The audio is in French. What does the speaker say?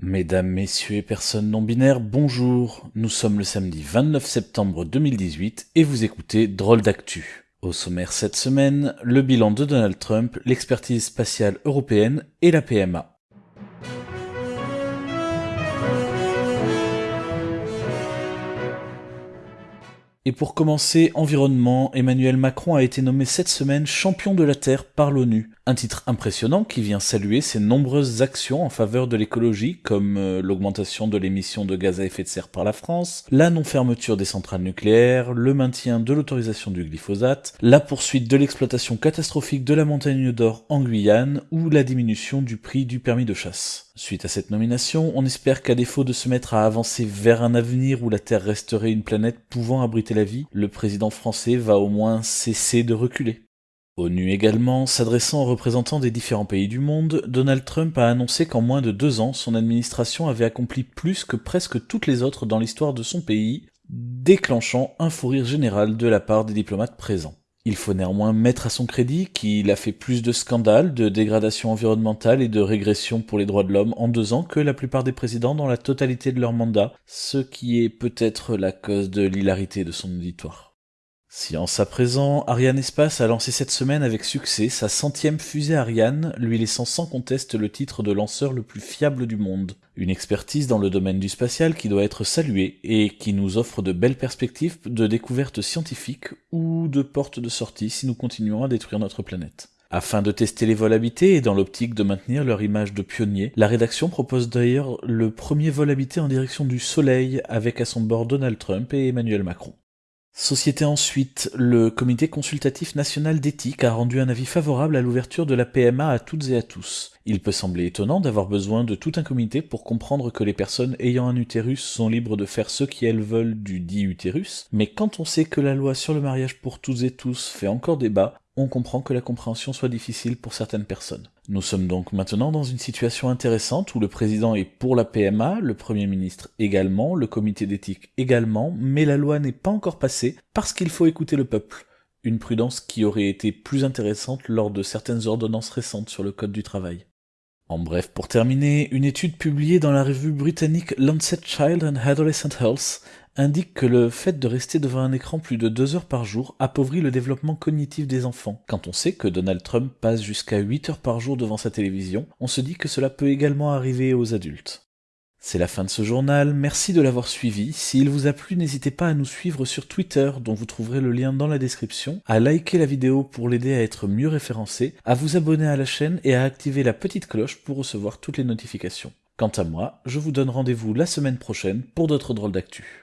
Mesdames, messieurs et personnes non binaires, bonjour. Nous sommes le samedi 29 septembre 2018 et vous écoutez Drôle d'actu. Au sommaire cette semaine, le bilan de Donald Trump, l'expertise spatiale européenne et la PMA. Et pour commencer, environnement, Emmanuel Macron a été nommé cette semaine champion de la Terre par l'ONU. Un titre impressionnant qui vient saluer ses nombreuses actions en faveur de l'écologie, comme euh, l'augmentation de l'émission de gaz à effet de serre par la France, la non-fermeture des centrales nucléaires, le maintien de l'autorisation du glyphosate, la poursuite de l'exploitation catastrophique de la montagne d'or en Guyane, ou la diminution du prix du permis de chasse. Suite à cette nomination, on espère qu'à défaut de se mettre à avancer vers un avenir où la Terre resterait une planète pouvant abriter la vie, le président français va au moins cesser de reculer. ONU également, s'adressant aux représentants des différents pays du monde, Donald Trump a annoncé qu'en moins de deux ans, son administration avait accompli plus que presque toutes les autres dans l'histoire de son pays, déclenchant un fou rire général de la part des diplomates présents. Il faut néanmoins mettre à son crédit qu'il a fait plus de scandales, de dégradation environnementale et de régression pour les droits de l'homme en deux ans que la plupart des présidents dans la totalité de leur mandat, ce qui est peut-être la cause de l'hilarité de son auditoire. Science à présent, Ariane Espace a lancé cette semaine avec succès sa centième fusée Ariane, lui laissant sans conteste le titre de lanceur le plus fiable du monde. Une expertise dans le domaine du spatial qui doit être saluée et qui nous offre de belles perspectives de découvertes scientifiques ou de portes de sortie si nous continuons à détruire notre planète. Afin de tester les vols habités et dans l'optique de maintenir leur image de pionnier, la rédaction propose d'ailleurs le premier vol habité en direction du Soleil avec à son bord Donald Trump et Emmanuel Macron. Société ensuite, le Comité consultatif national d'éthique a rendu un avis favorable à l'ouverture de la PMA à toutes et à tous. Il peut sembler étonnant d'avoir besoin de tout un comité pour comprendre que les personnes ayant un utérus sont libres de faire ce qu'elles veulent du dit utérus, mais quand on sait que la loi sur le mariage pour toutes et tous fait encore débat, on comprend que la compréhension soit difficile pour certaines personnes. Nous sommes donc maintenant dans une situation intéressante où le président est pour la PMA, le Premier ministre également, le comité d'éthique également, mais la loi n'est pas encore passée parce qu'il faut écouter le peuple. Une prudence qui aurait été plus intéressante lors de certaines ordonnances récentes sur le Code du travail. En bref, pour terminer, une étude publiée dans la revue britannique Lancet Child and Adolescent Health indique que le fait de rester devant un écran plus de deux heures par jour appauvrit le développement cognitif des enfants. Quand on sait que Donald Trump passe jusqu'à 8 heures par jour devant sa télévision, on se dit que cela peut également arriver aux adultes. C'est la fin de ce journal, merci de l'avoir suivi. S'il vous a plu, n'hésitez pas à nous suivre sur Twitter, dont vous trouverez le lien dans la description, à liker la vidéo pour l'aider à être mieux référencé, à vous abonner à la chaîne et à activer la petite cloche pour recevoir toutes les notifications. Quant à moi, je vous donne rendez-vous la semaine prochaine pour d'autres drôles d'actu.